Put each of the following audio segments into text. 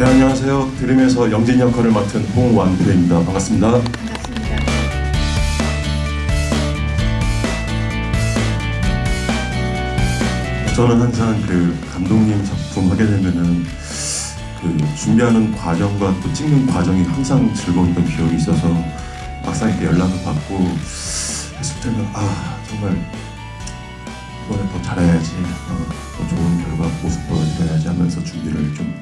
안녕하세요. 드림에서 영진 역할을 맡은 홍완표입니다. 반갑습니다. 반갑습니다. 저는 항상 그 감독님 작품 하게 되면은 그 준비하는 과정과 또 찍는 과정이 항상 즐거웠던 기억이 있어서 막상 이렇게 연락을 받고 했을 때는 아 정말 잘해야지 어, 더 좋은 결과 모습 보여드려야지 하면서 준비를 좀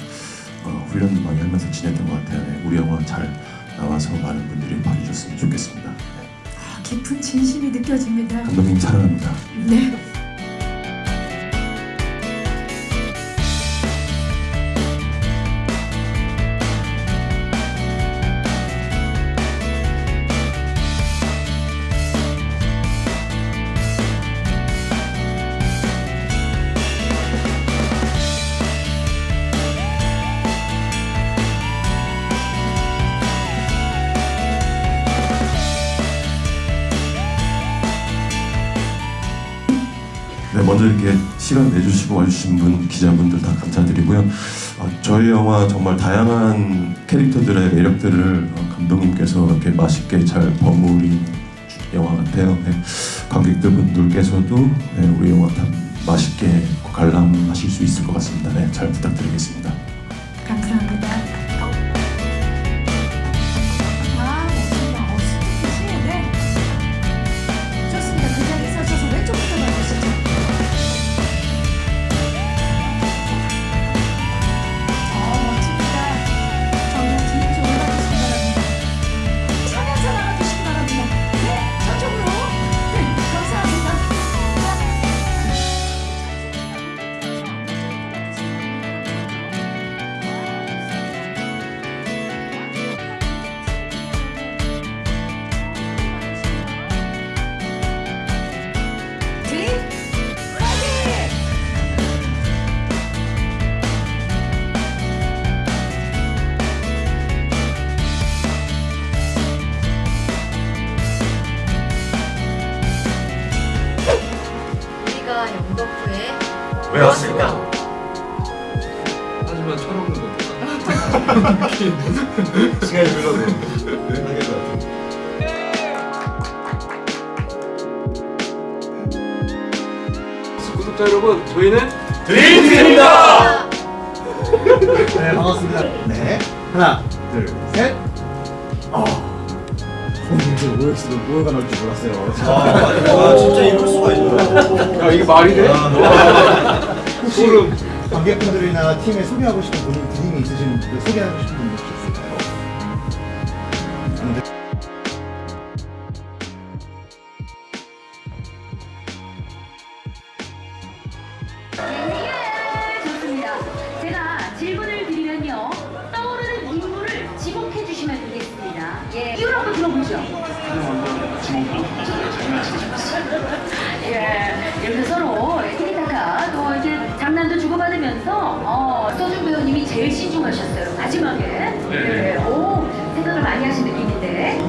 어, 훈련 많이 하면서 지냈던 것 같아요. 네, 우리 영화 잘 나와서 많은 분들이 봐주셨으면 좋겠습니다. 네, 아, 깊은 진심이 느껴집니다. 감독님 사랑합니다. 네. 네, 먼저 이렇게 시간 내주시고 와주신 분, 기자분들 다 감사드리고요. 어, 저희 영화 정말 다양한 캐릭터들의 매력들을 어, 감독님께서 이렇게 맛있게 잘 버무린 영화 같아요. 네, 관객들 분들께서도 네, 우리 영화 다 맛있게 관람하실 수 있을 것 같습니다. 네, 잘 부탁드리겠습니다. 왜 왔을까? 하지만 철없는 건 시간이 흘러도 하게 것 같아요. 구독자 여러분 저희는 드림팀입니다! 네 반갑습니다. 네 하나 손님들 OX로 뭐가 나올 줄 몰랐어요. 아 진짜 이럴 수가 있나? 야 이게 말이 돼? 혹시 소름. 관객분들이나 팀에 소개하고 싶은 드림이 있으신 분, 소개하고 싶은 분혹 이유를 한번 들어보죠. 예. 이렇게 서로 티키타카 또 이제 장난도 주고받으면서 어, 서준 배우님이 제일 신중하셨어요. 마지막에. 네. 오, 생각을 많이 하신 느낌인데.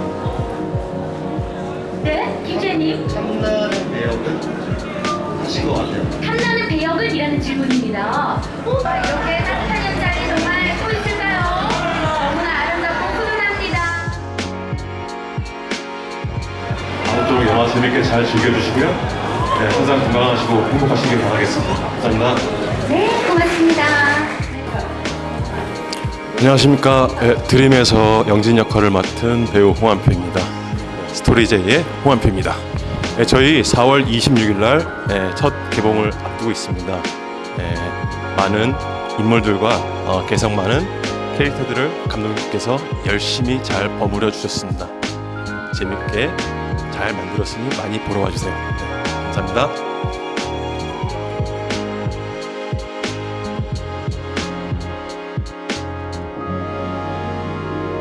네, 김재님. 탐나는 배역은 하신 것 같아요. 탐나는 배역을 이라는 질문입니다. 오, 아, 이렇게 재밌게 잘 즐겨주시고요. 네, 항상 건강하시고 행복하시길 바라겠습니다. 감사합니다. 네, 고맙습니다. 안녕하십니까. 네, 드림에서 영진 역할을 맡은 배우 홍한표입니다. 네, 스토리제이의 홍한표입니다. 네, 저희 4월 26일 날 네, 첫 개봉을 앞두고 있습니다. 네, 많은 인물들과 어, 개성 많은 캐릭터들을 감독님께서 열심히 잘 버무려 주셨습니다. 재밌게 잘 만들었으니 많이 보러 와주세요. 네, 감사합니다.